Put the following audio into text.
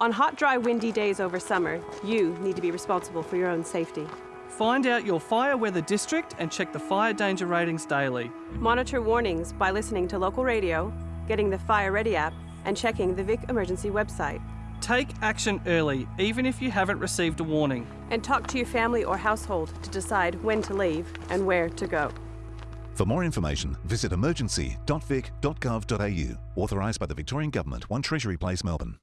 On hot, dry, windy days over summer, you need to be responsible for your own safety. Find out your fire weather district and check the fire danger ratings daily. Monitor warnings by listening to local radio, getting the Fire Ready app, and checking the Vic Emergency website. Take action early, even if you haven't received a warning. And talk to your family or household to decide when to leave and where to go. For more information, visit emergency.vic.gov.au. Authorised by the Victorian Government, 1 Treasury Place, Melbourne.